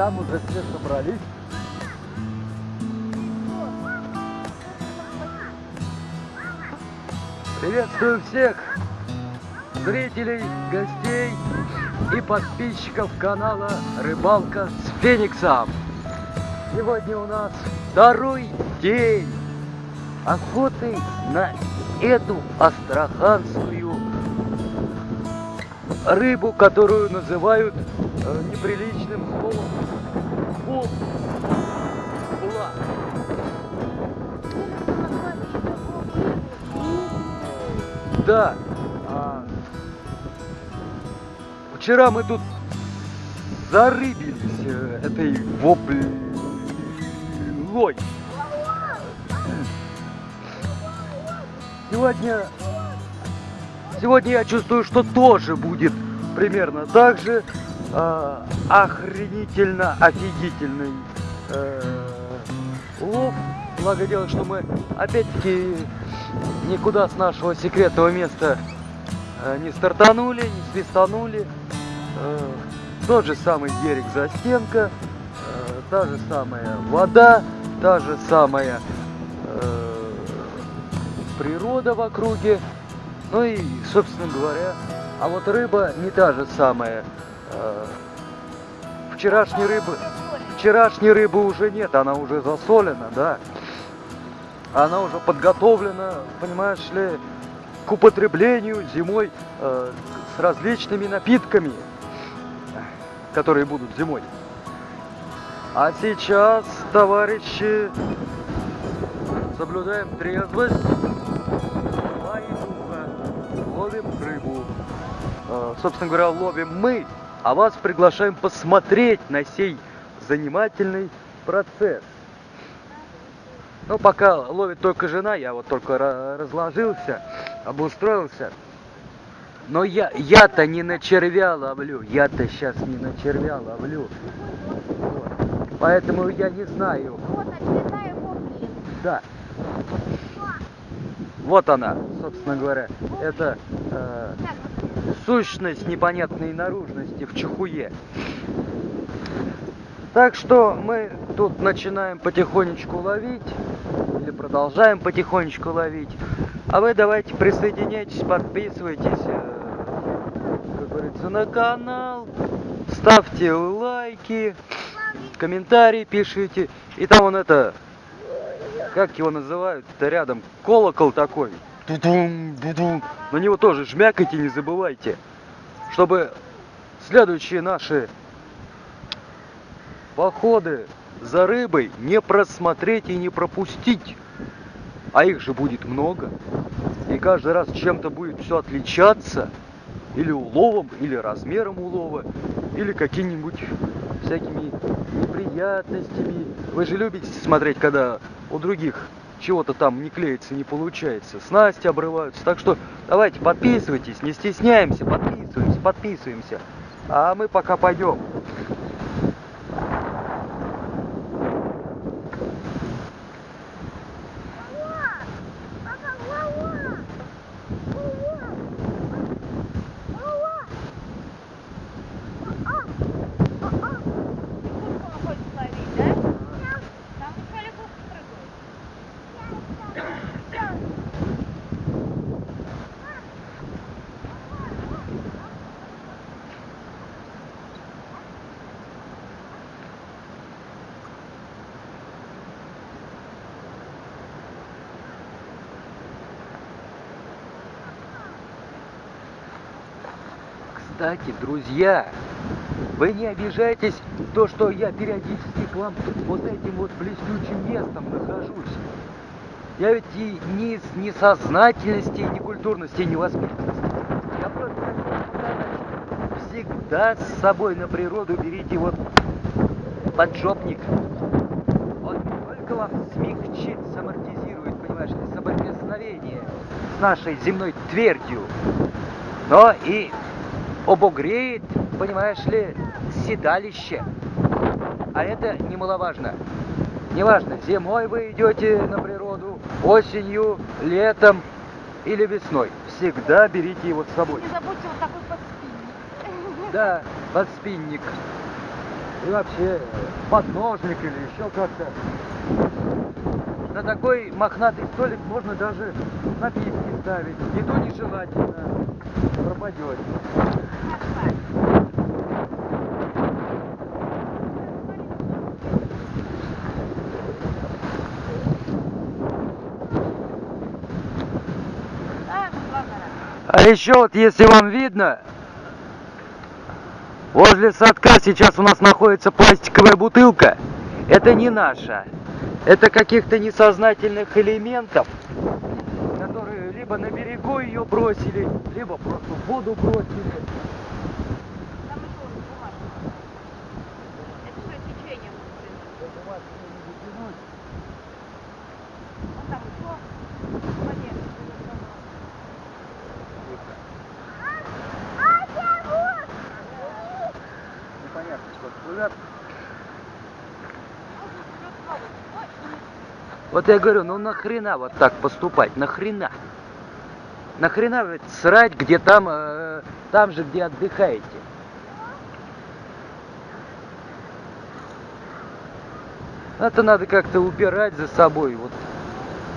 там уже все собрались. Приветствую всех зрителей, гостей и подписчиков канала Рыбалка с Фениксом. Сегодня у нас второй день охоты на эту астраханскую рыбу, которую называют э, неприличным словом бул. Була. Да. а, Вчера мы тут зарыбились э, этой воблой. Сегодня, сегодня я чувствую, что тоже будет примерно так же э, охренительно офигительный э. Благо дело, что мы опять-таки никуда с нашего секретного места э, не стартанули, не свистанули. Э, тот же самый берег застенка, э, та же самая вода, та же самая природа в округе. Ну и, собственно говоря, а вот рыба не та же самая. Э, вчерашней рыбы, вчерашней рыбы уже нет, она уже засолена, да. Она уже подготовлена, понимаешь ли, к употреблению зимой э, с различными напитками, которые будут зимой. А сейчас, товарищи, соблюдаем трезвость, ловим рыбу. Э, собственно говоря, ловим мы, а вас приглашаем посмотреть на сей занимательный процесс. Ну, пока ловит только жена, я вот только ра- разложился, обустроился. Но я, я-то не на червя ловлю, я-то сейчас не на червя ловлю. Вот. Поэтому я не знаю, Вот да. Вот она, собственно говоря, это э, сущность непонятной наружности в чехуе. Так что мы тут начинаем потихонечку ловить, или продолжаем потихонечку ловить. А вы давайте присоединяйтесь, подписывайтесь, э, как говорится, на канал, ставьте лайки, комментарии пишите. И там он это, как его называют, это рядом колокол такой. На него тоже жмякайте, не забывайте. Чтобы следующие наши походы за рыбой не просмотреть и не пропустить. А их же будет много. И каждый раз чем-то будет все отличаться. Или уловом, или размером улова, или какими-нибудь всякими неприятностями. Вы же любите смотреть, когда у других чего-то там не клеится, не получается. Снасти обрываются. Так что давайте подписывайтесь, не стесняемся, подписываемся, подписываемся. А мы пока пойдем. Папа, Вова! Вова! Вова! А, а, а. Курку он хочет ловить, да? Там еще лягушка прыгает. Кстати, друзья, вы не обижайтесь, то, что я периодически к вам вот этим вот блестючим местом нахожусь. Я ведь и ни с несознательности, ни культурности, ни воспитанности. Я просто всегда с собой на природу берите вот поджопник. Он не только вам смягчит, самортизирует, понимаешь, соприкосновение с нашей земной твердью, но и обогреет, понимаешь ли, седалище. А это немаловажно. Неважно, зимой вы идете на природу, осенью, летом или весной. Всегда берите его с собой. Не забудьте вот такой подспинник. Да, подспинник. И вообще подножник или еще как-то. На такой мохнатый столик можно даже напитки ставить. Еду нежелательно. Пропадет. А еще вот, если вам видно, возле садка сейчас у нас находится пластиковая бутылка. Это не наша. Это каких-то несознательных элементов, которые либо на берегу ее бросили, либо просто в воду бросили. Там еще бумажка. Это все течением. блин. Вон там еще в воде. Непонятно, что плывет. Вот я говорю, ну нахрена вот так поступать? Нахрена? Нахрена ведь срать, где там, э, там же, где отдыхаете? Это надо как-то убирать за собой. Вот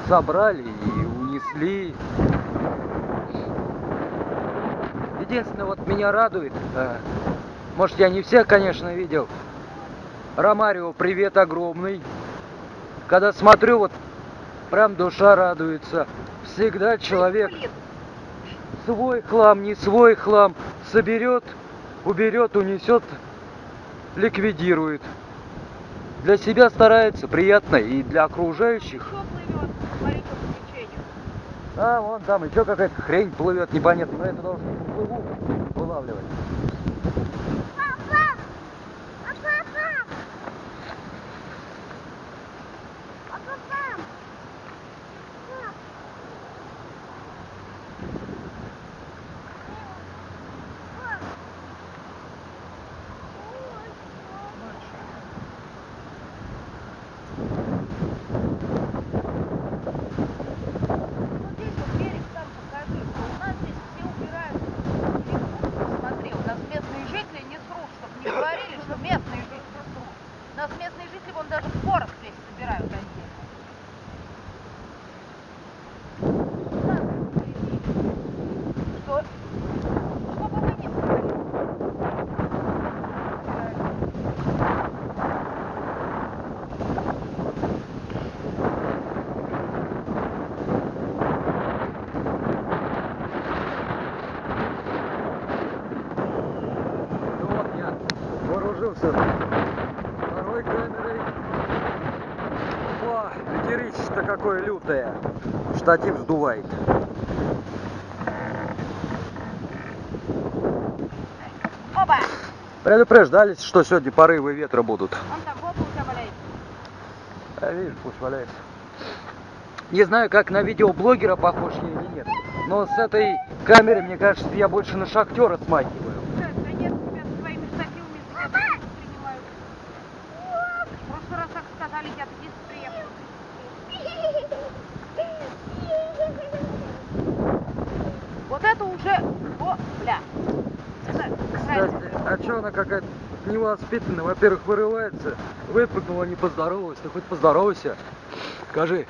собрали и унесли. Единственное, вот меня радует, э, может я не всех, конечно, видел. Ромарио, привет огромный. Когда смотрю, вот прям душа радуется. Всегда человек свой хлам, не свой хлам соберет, уберет, унесет, ликвидирует. Для себя старается, приятно и для окружающих. А, вон там еще какая-то хрень плывет, непонятно. Но это должен поплыву вылавливать. Вот здесь вот берег сам покажи, что у нас здесь все убирают. Телефон Смотри, у нас местные жители не срут, чтобы не говорили, что местные жители срут. У нас местные жители вон даже порох здесь собирают отдельно. Да, впереди. Что? Что бы вы ни сказали. Убирают. Ну вот я вооружился второй камерой. О, ветерище-то какое лютое. Штатив сдувает. Опа! Предупреждались, что сегодня порывы ветра будут. Вон там попа у тебя валяется. А видишь, пусть валяется. Не знаю, как на видеоблогера похож я или нет. Но с этой камеры, мне кажется, я больше на шахтера смахиваю. Да, конечно, тебя со своими штативами за тебя не принимают. В прошлый раз так сказали, я здесь приехал. Вот это уже... О, бля. Это Кстати, правильно. а чё она какая-то невоспитанная? Во-первых, вырывается, выпрыгнула, не поздоровалась. Ты хоть поздоровайся. Скажи,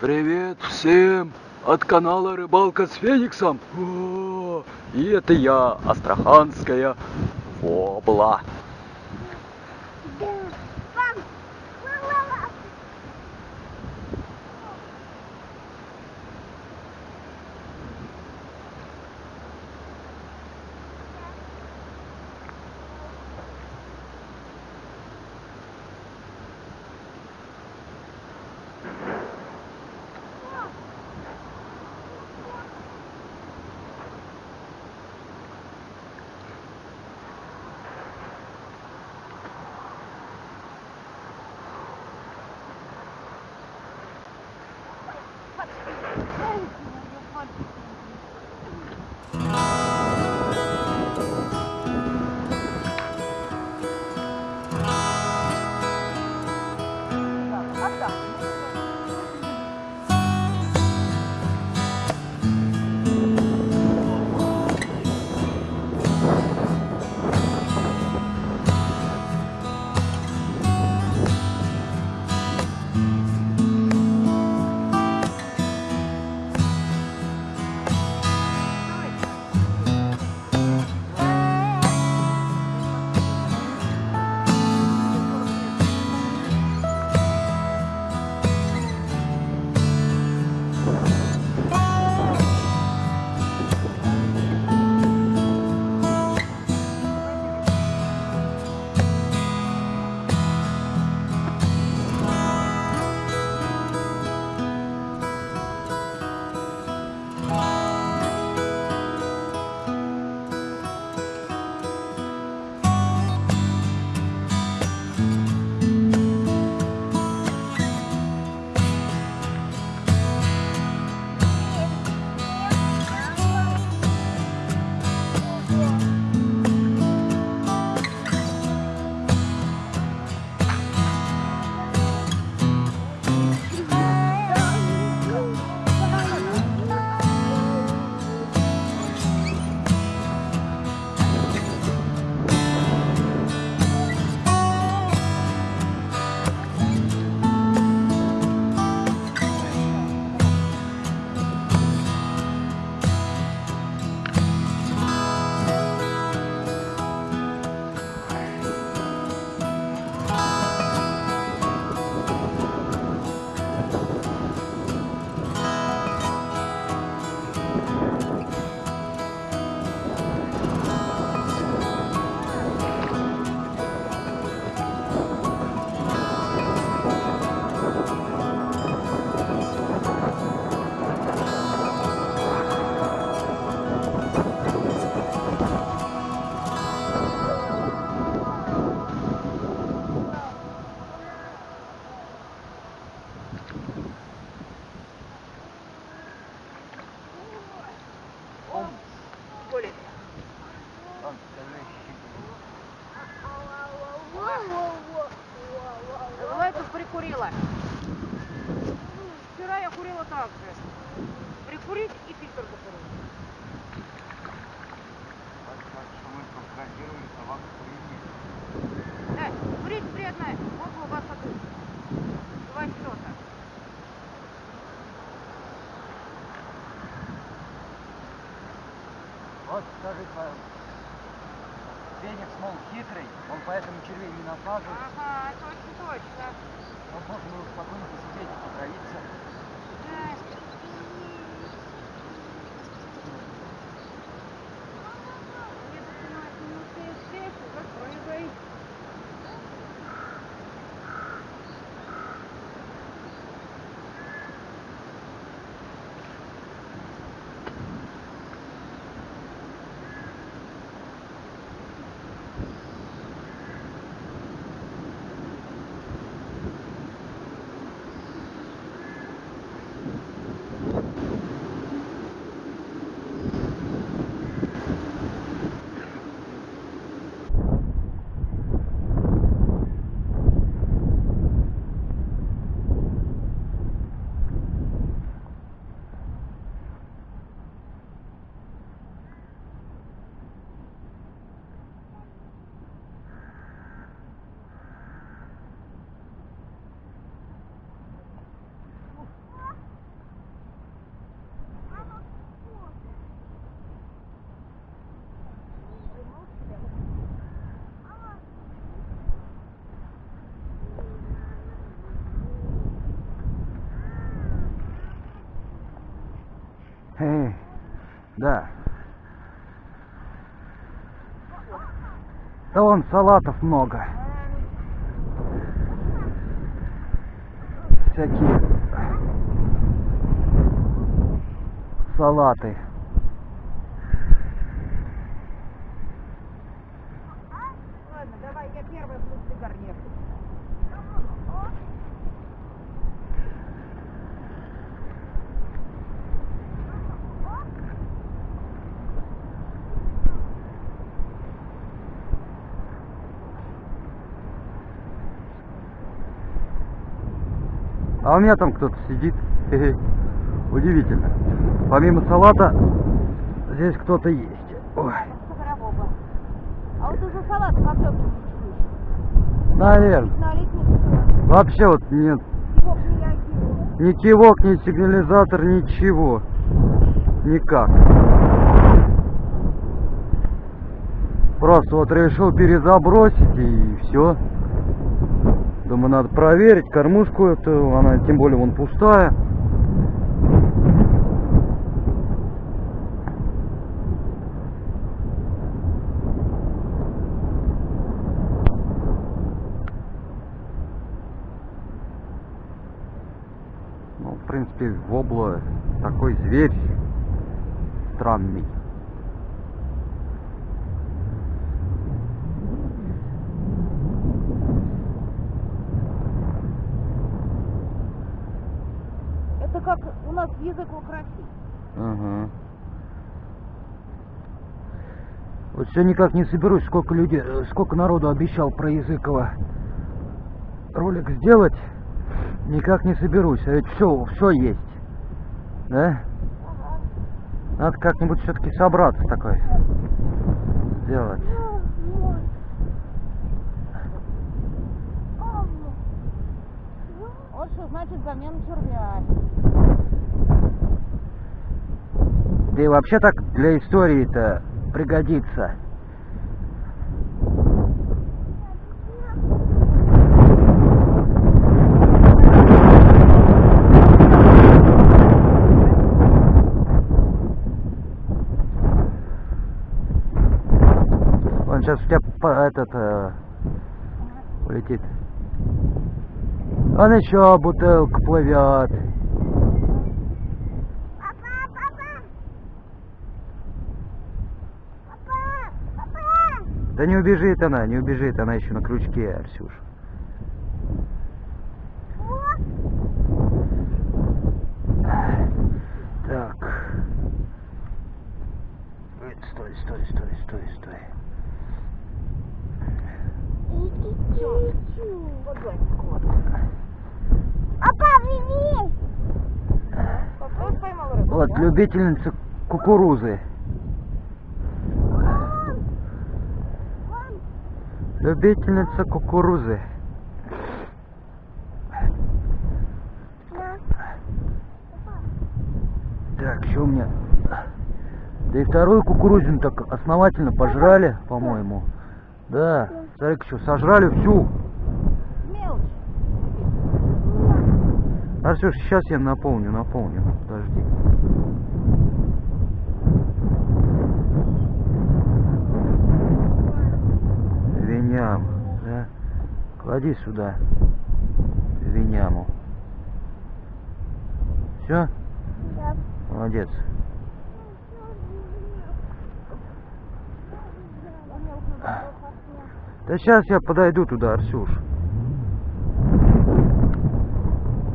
привет всем от канала Рыбалка с Фениксом. О, и это я, Астраханская Вобла. Эй, да. Да вон салатов много. Всякие салаты. У меня там кто-то сидит. Удивительно. Помимо салата, здесь кто-то есть. Ой. А вот как ты наверное. Вообще вот нет ни кивок, ни сигнализатор, ничего. Никак. Просто вот решил перезабросить и все. Думаю, надо проверить кормушку эту, она тем более вон пустая. Ну, в принципе, вобла такой зверь странный. Это как у нас язык украсить. Ага. Вот все никак не соберусь, сколько людей, э, сколько народу обещал про Языкова ролик сделать, никак не соберусь. А ведь все, все есть. Да? Надо как-нибудь все-таки собраться такой. Сделать. Вот что значит замена червя. Да и вообще так для истории-то пригодится. Он сейчас у тебя этот э, полетит. Он еще бутылка плывет. Папа, папа! Папа, папа! Да не убежит она, не убежит, она еще на крючке, Арсюш. Так. Ой, Стой, стой, стой, стой, стой. Вот любительница кукурузы. Любительница кукурузы. Так, что у меня? Да и вторую кукурузину так основательно пожрали, по-моему. Да смотри-ка, что, сожрали всю. Мелочь. Арсюш, сейчас я наполню, наполню. Подожди. Виням, да? Клади сюда. Виняму. Все? Молодец. Да сейчас я подойду туда, Арсюш.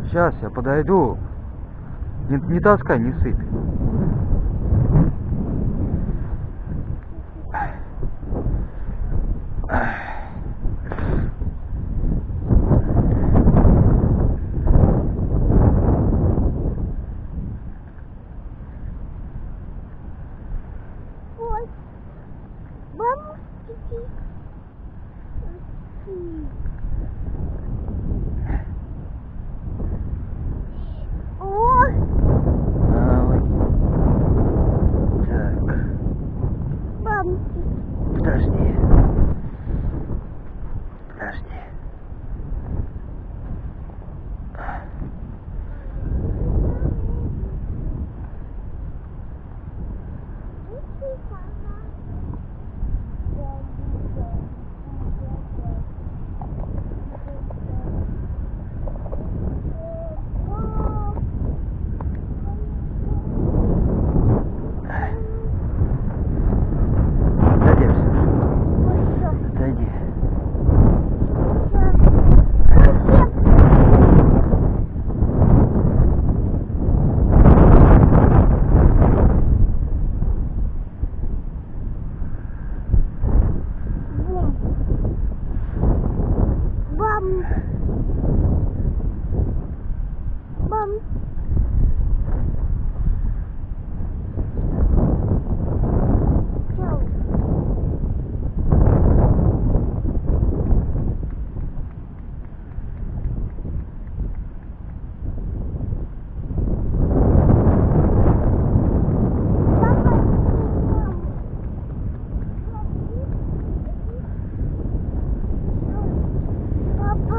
Сейчас я подойду. Не, не таскай, не сыпь.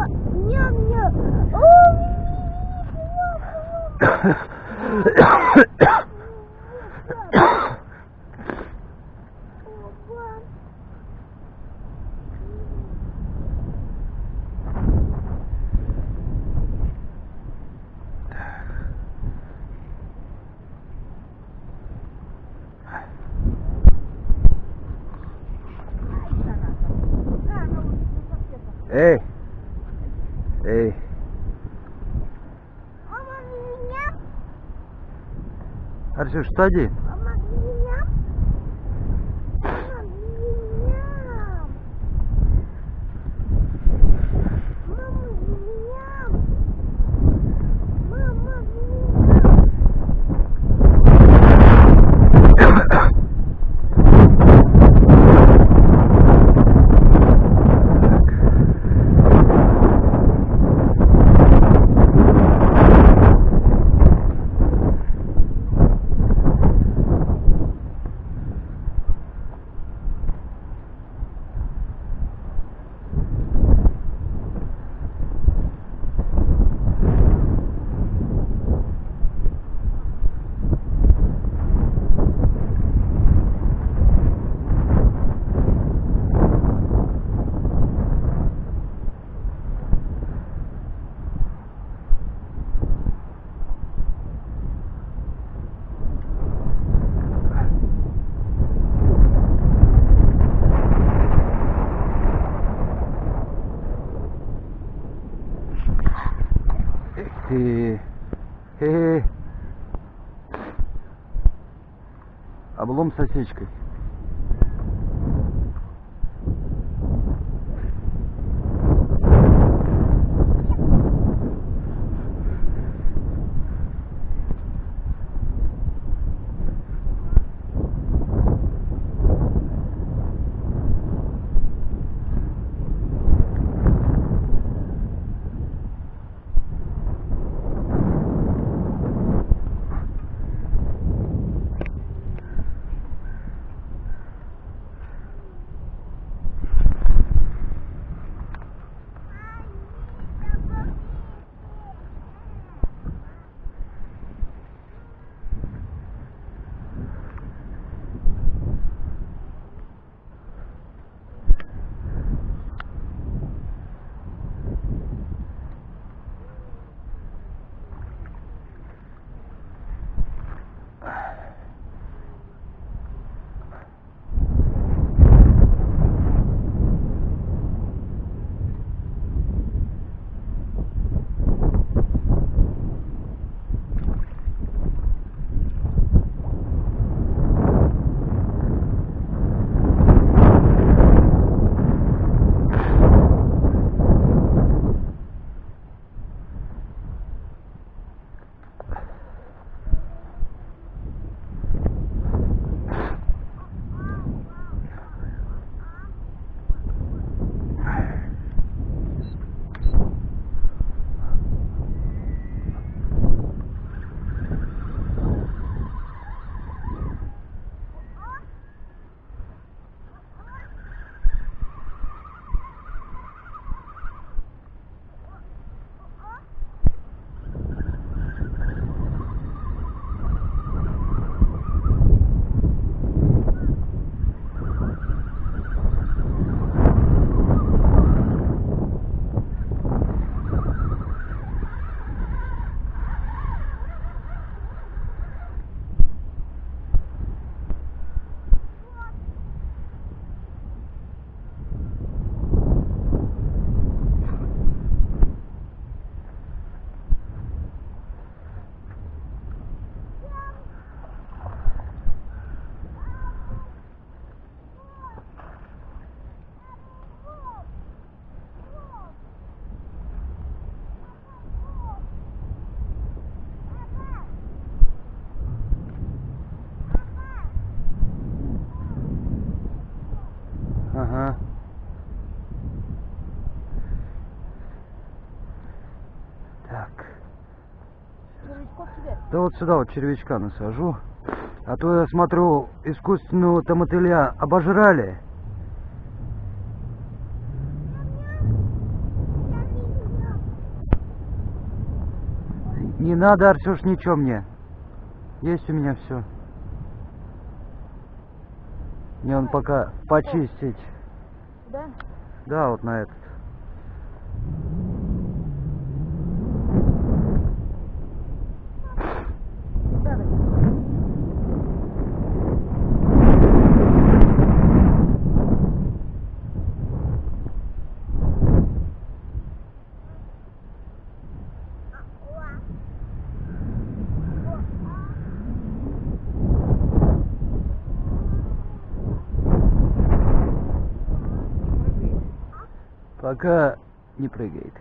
Ням-ням. Эй! Эй! Мама, меня? Арсюш, сади. Да вот сюда вот червячка насажу. А то я смотрю, искусственного там мотыля обожрали. Не надо, Арсюш, ничего мне. Есть у меня все. Мне он пока почистить. Да? Да, вот на этот. Да, да. Пока не прыгает.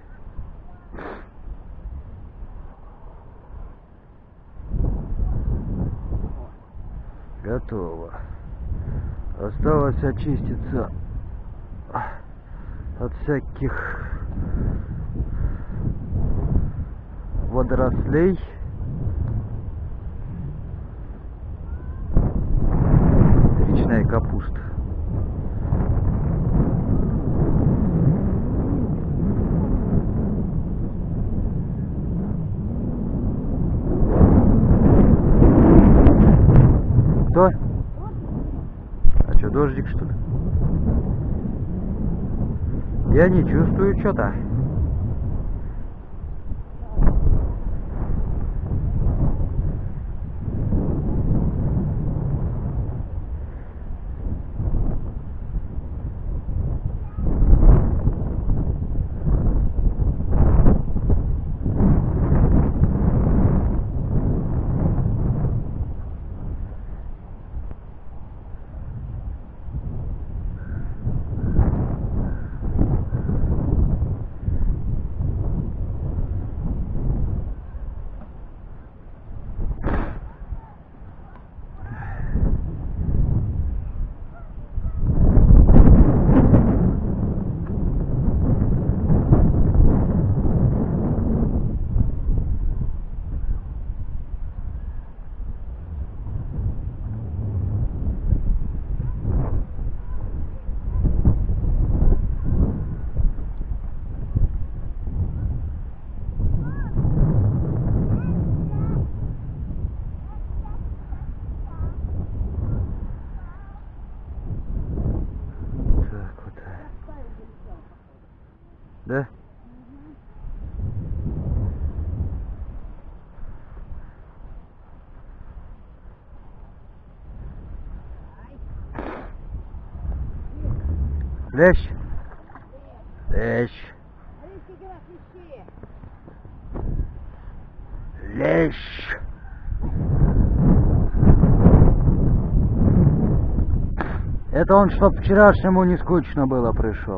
Готово. Осталось очиститься от всяких водорослей. Кто? А что, дождик что ли? Я не чувствую что-то. Так вот. Да? Лещ. Лещ. Лещ. Это он, чтоб вчерашнему не скучно было, пришел.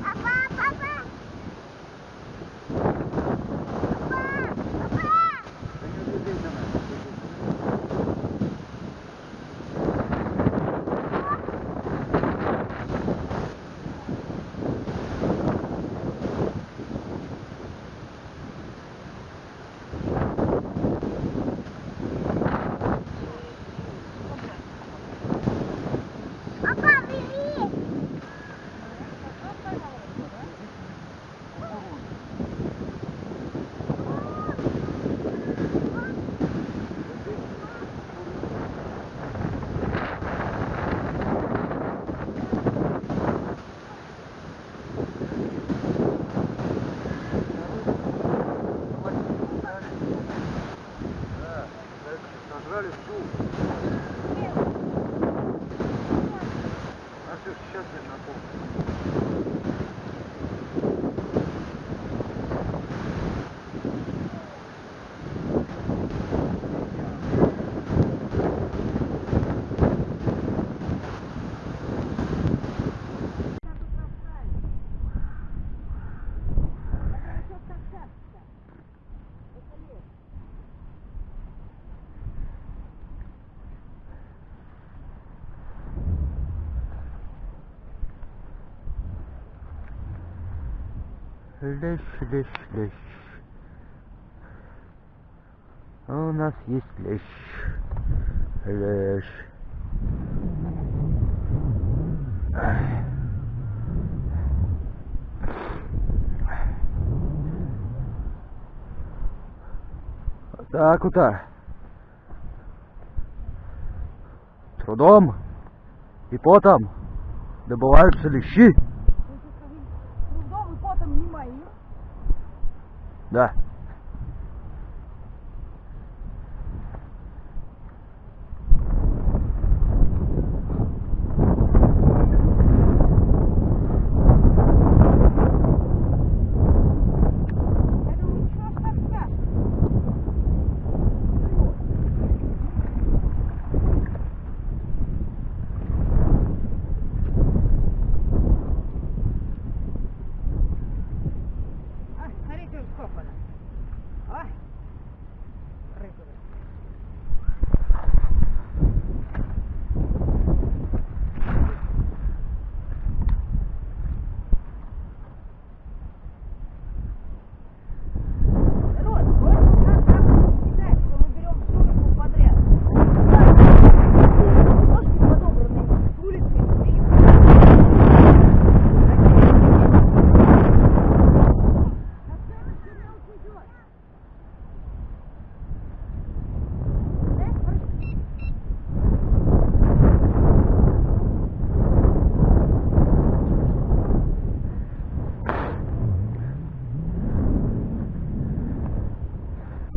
Papá, papá! Лещ, лещ, лещ. У нас есть лещ. Лещ. Так вот. Трудом и потом добываются лещи. Трудом и потом не мои. Да. Я думаю, что ж так тяжко? А, смотрите, уж сколько она. А, рыпает. Народ, вот как так кидать, что мы берем всю рыбу подряд. Ложки подобранные с улицы и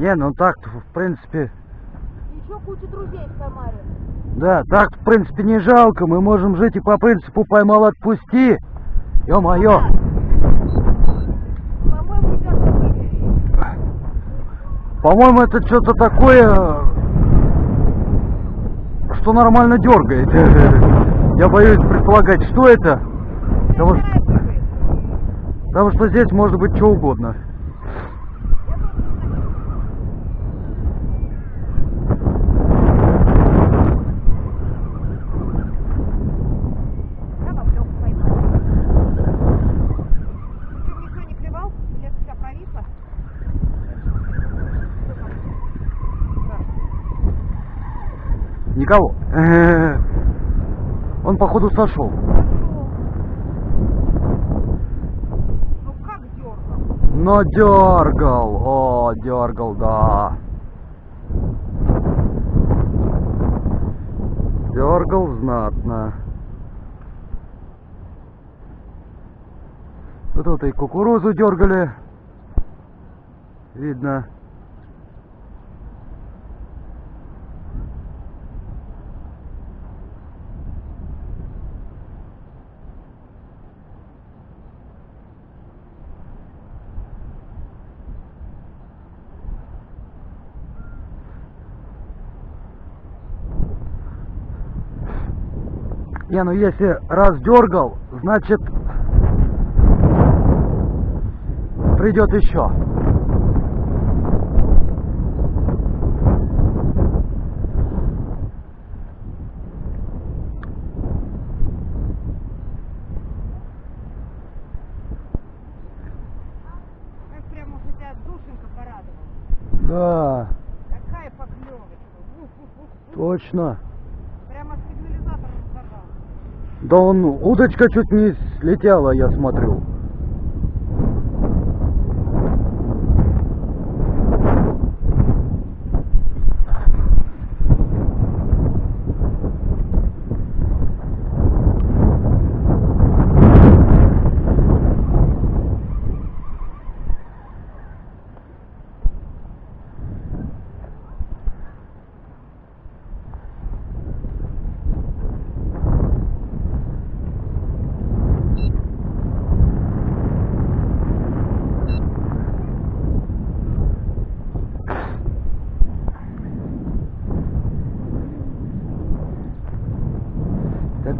Не, ну так в принципе, Еще куча друзей в Самаре. да, так в принципе не жалко. Мы можем жить и по принципу поймал отпусти. Ё-моё. По-моему, это что-то такое, что нормально дергает. Я боюсь предполагать, что это. Потому что, потому что здесь может быть что угодно. Я баблёк поймал. Ты никто не клевал? Или это вся провисла? Никого. Он походу сошел. Ну как дергал? Но дергал. О, дергал, да. Дергал знатно. Тут и кукурузу дергали. Видно. Не, ну если раз дергал, значит придет еще. Да, поклевочка. Точно. Да он, удочка чуть не слетела, я смотрю.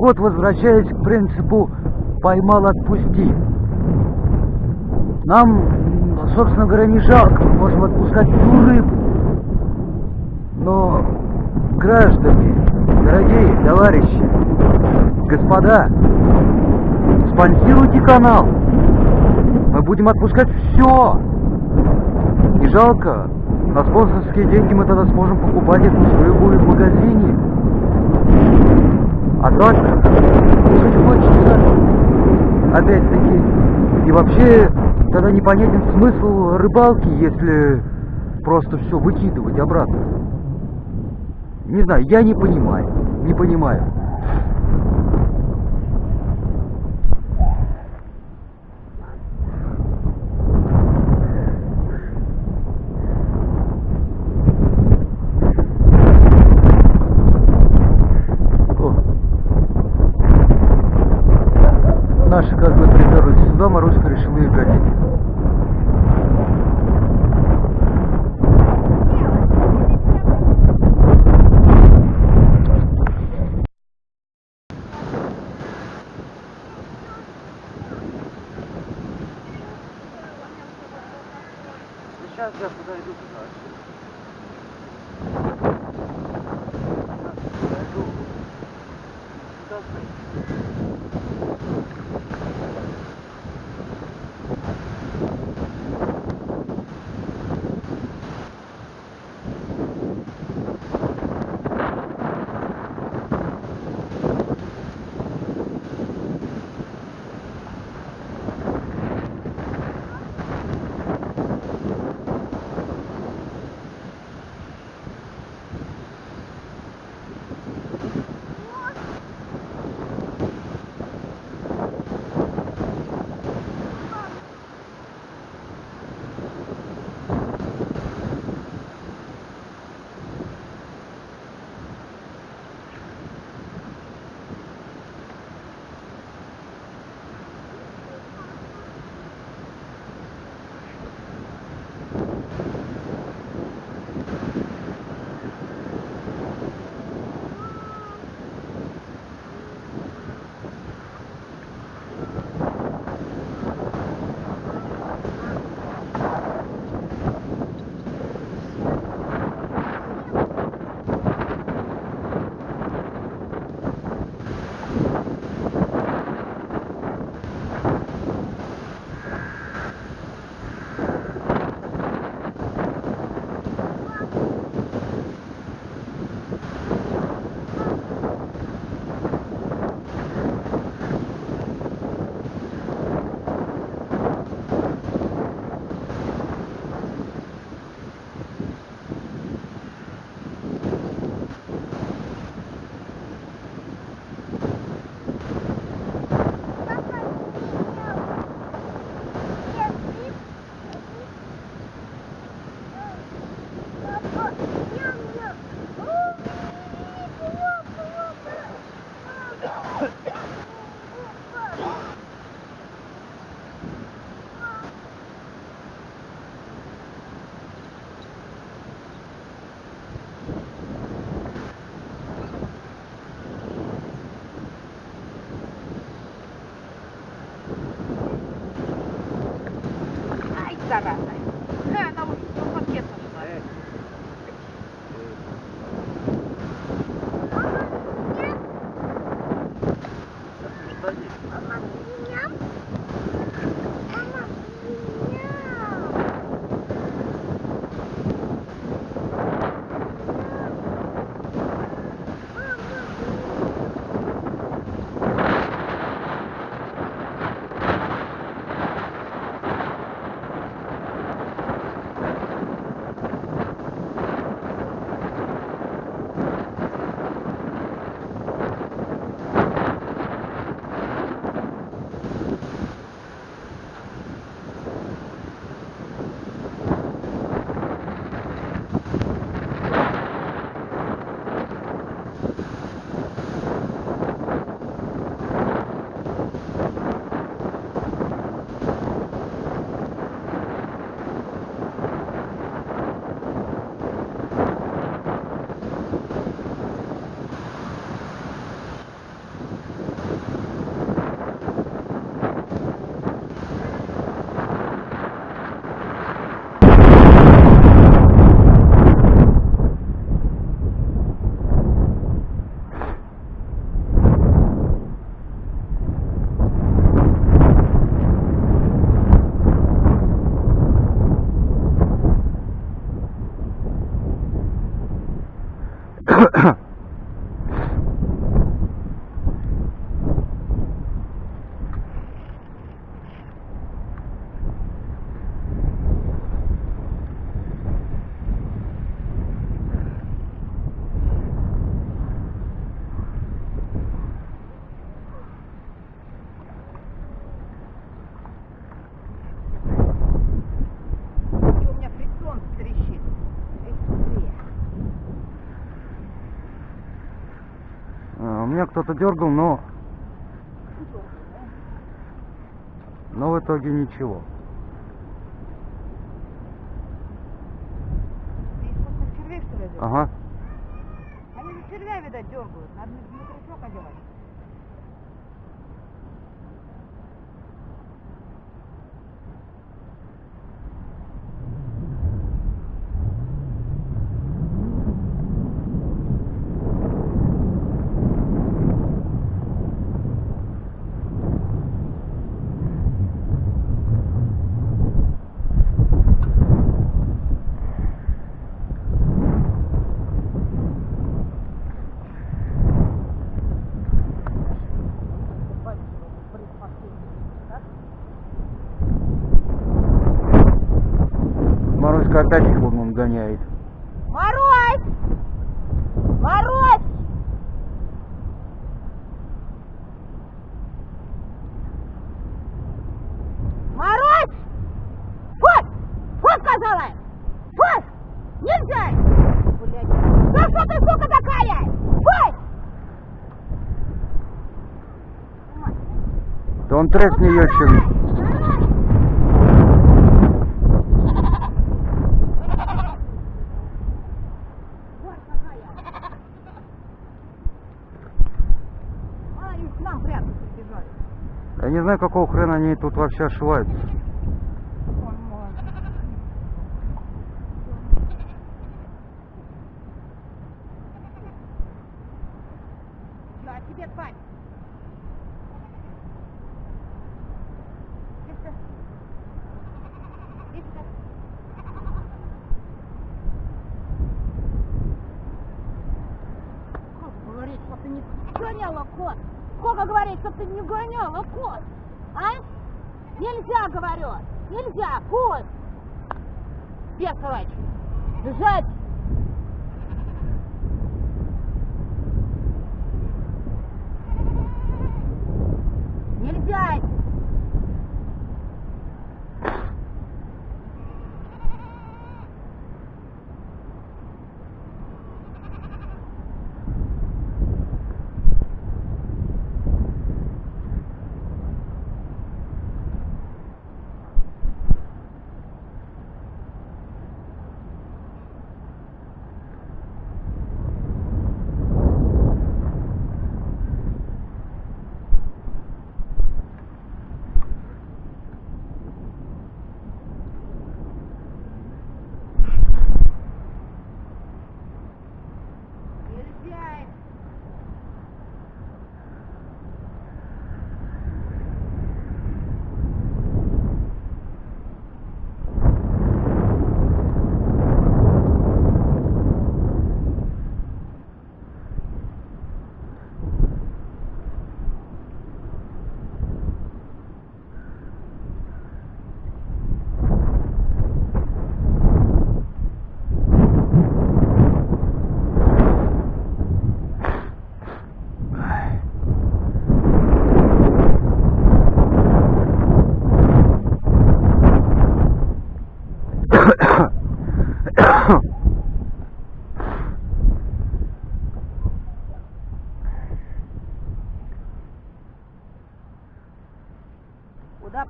Вот, возвращаясь к принципу поймал, отпусти. Нам, собственно говоря, не жалко, мы можем отпускать всю рыбу. Но, граждане, дорогие товарищи, господа, спонсируйте канал. Мы будем отпускать все. Не жалко. На спонсорские деньги мы тогда сможем покупать эту рыбу в магазине. А так, кушать хочется. Опять-таки. И вообще, тогда непонятен смысл рыбалки, если просто все выкидывать обратно. Не знаю, я не понимаю. Не понимаю. Меня кто-то дергал, но... Но в итоге ничего. Ага. Они же червя, видать, дергают. Надо внутричок одевать. Маруська опять их вон, вон гоняет. Мороз! Мороз! Мороз! Вот! Вот сказала! Вот! Нельзя! Блядь! Да что ты, сука, такая? Вот! Да он тресни ее чем. Вот какая! А, и к нам прямо прибежали. Я не знаю, какого хрена они тут вообще ошиваются.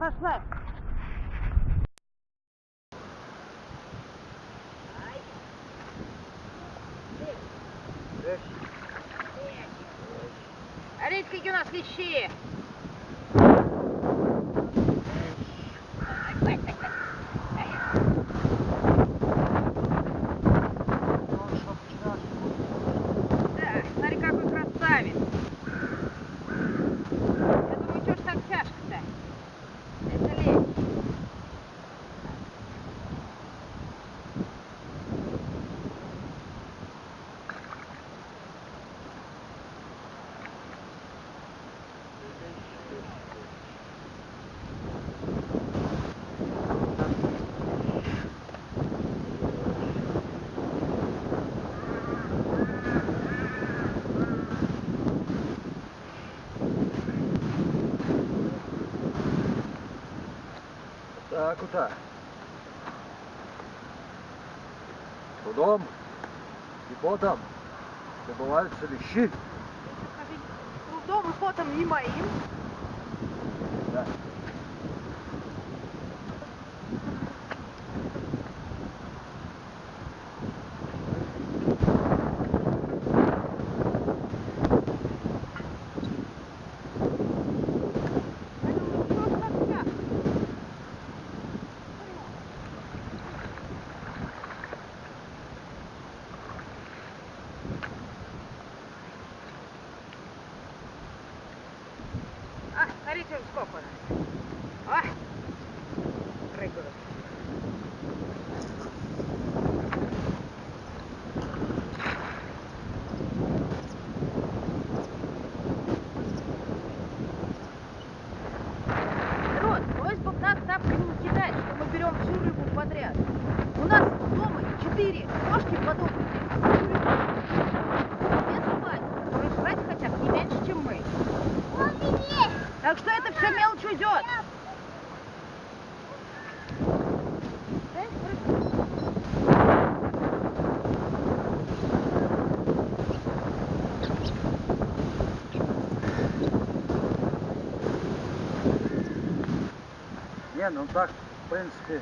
up a. Куда? Трудом и потом добываются вещи. Трудом и потом не моим. Да. Поэтому что как я? А, смотрите, сколько у нас. А, прыгают. Народ, просьба в нас тапками не кидать, что мы берем всю рыбу подряд. У нас дома четыре кошки подопытные. Две собаки, которые жрать хотят не меньше, чем мы. Так что это все мелочь уйдет. Не, ну так, в принципе,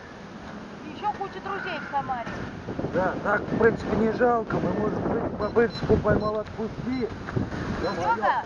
Еще куча друзей в Самаре. да, так, в принципе, не жалко. Мы, может быть, по принципу поймал отпусти. Серега!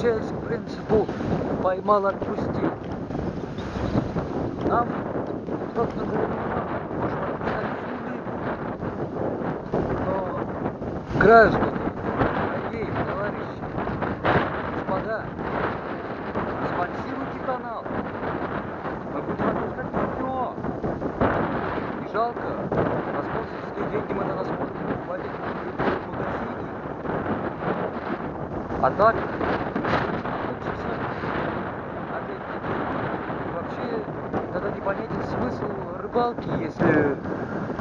Вот возвращаясь к принципу поймал отпусти. Нам, собственно говоря, можем нули. Но граждане, дорогие товарищи, господа, спонсируйте канал. Мы будем отпускать все. Не жалко. На спонсорские деньги мы на рассмотрим хватит в магазине. А так, ну, честно, опять-таки, вообще тогда непонятен смысл рыбалки, если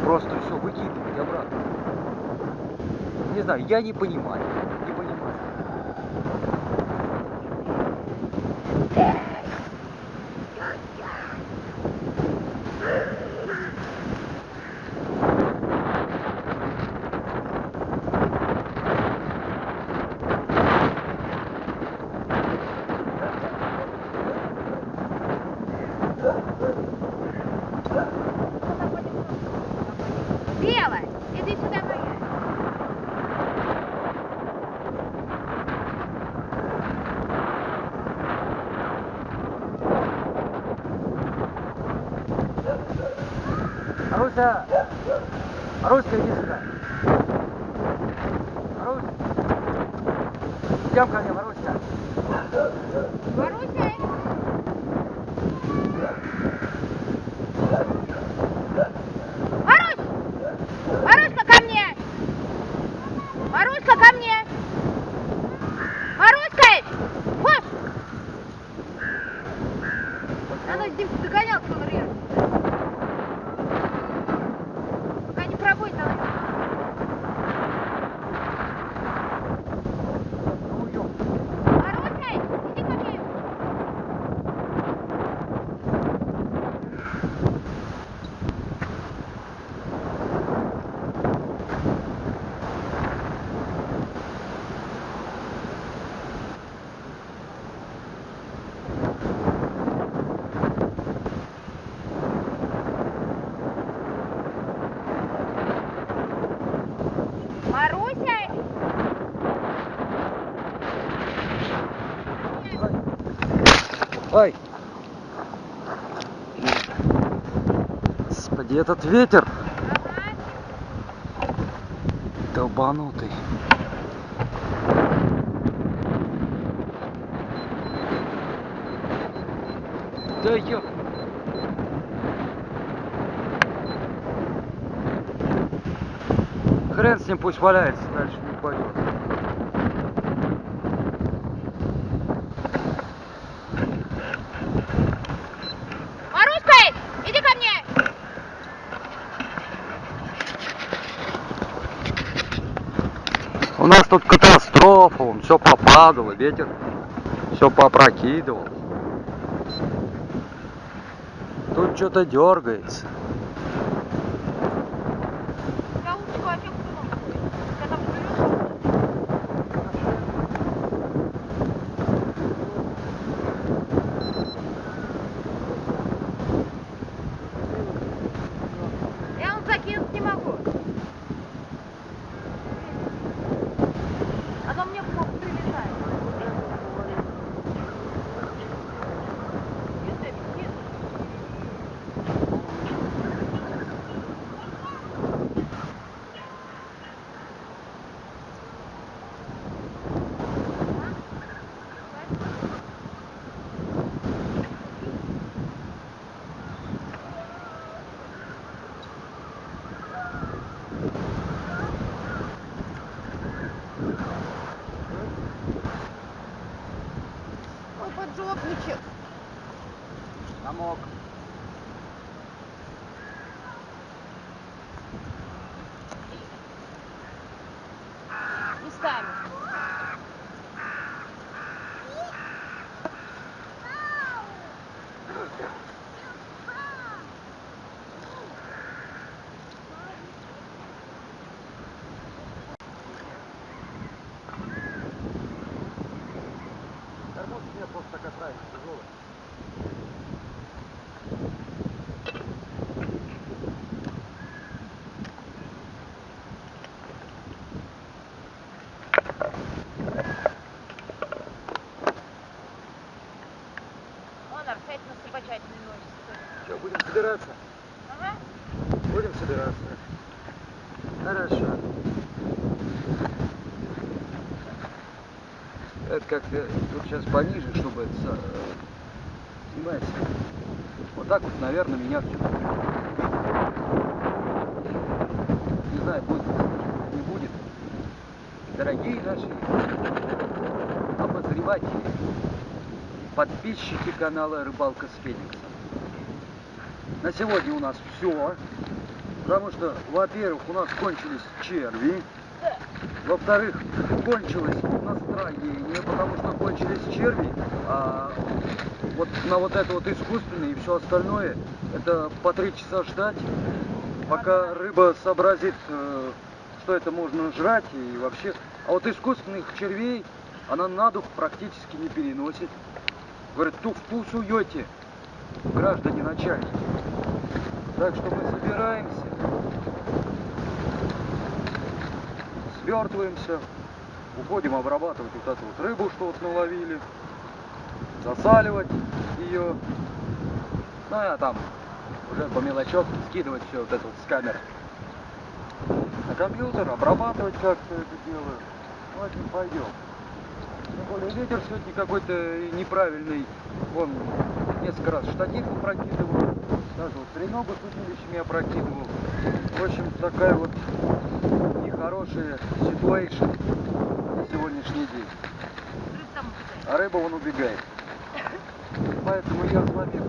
просто все выкидывать обратно. Не знаю, я не понимаю. Господи, этот ветер долбанутый. Да ё... Хрен с ним пусть валяется, дальше не упадет. Маруська, иди ко мне! У нас тут катастрофа, он все попадало, ветер все попрокидывал. Тут что-то дергается. Как-то тут сейчас пониже, чтобы это э, снимается. Вот так вот, наверное, меня все. Не знаю, будет не будет. Дорогие наши обозреватели, подписчики канала Рыбалка с Фениксом. На сегодня у нас все. Потому что, во-первых, у нас кончились черви. Да. Кончилось настроение, потому что кончились черви, а вот на вот это вот искусственное и все остальное, это по три часа ждать, пока рыба сообразит, э, что это можно жрать и вообще. А вот искусственных червей она на дух практически не переносит. Говорит, ту в ту суете, граждане начальники. Так что мы собираемся, свертываемся, уходим обрабатывать вот эту вот рыбу, что вот наловили, засаливать ее. Ну, а там уже по мелочевке скидывать все вот это вот с камер на компьютер, обрабатывать как-то это дело. Ну, пойдем. Тем более ветер сегодня какой-то неправильный. Он несколько раз штатив опрокидывал, даже вот треногу с удилищами опрокидывал. В общем, такая вот нехорошая ситуация сегодняшний день. А рыба вон убегает. Поэтому я с вами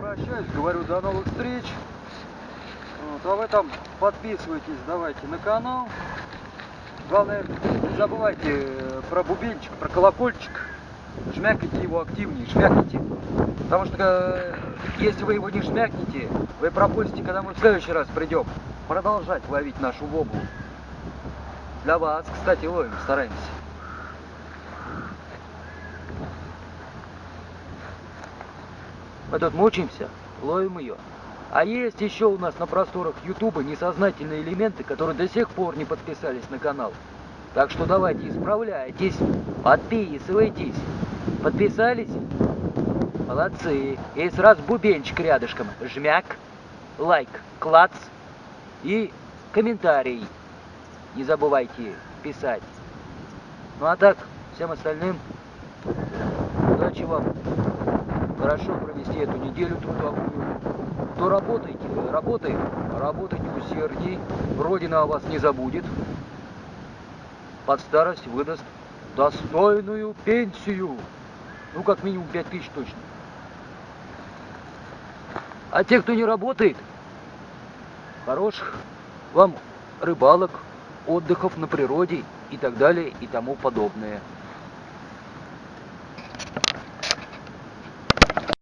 прощаюсь, говорю до новых встреч. Вот, а вы там подписывайтесь, давайте на канал. Главное, не забывайте э, про бубенчик, про колокольчик. Жмякайте его активнее, жмякните. Потому что э, если вы его не жмякнете, вы пропустите, когда мы в следующий раз придем продолжать ловить нашу воблу. Для вас, кстати, ловим, стараемся. Мы тут мучаемся, ловим ее. А есть еще у нас на просторах Ютуба несознательные элементы, которые до сих пор не подписались на канал. Так что давайте исправляйтесь, подписывайтесь. Подписались? Молодцы. И сразу бубенчик рядышком. Жмяк, лайк, клац и комментарий. Не забывайте писать. Ну а так, всем остальным удачи вам. Хорошо провести эту неделю трудовую. Кто работаете, работает, работайте усердней. Родина о вас не забудет. Под старость выдаст достойную пенсию. Ну, как минимум 5000 точно. А те, кто не работает, хороших вам рыбалок, отдыхов на природе и так далее и тому подобное.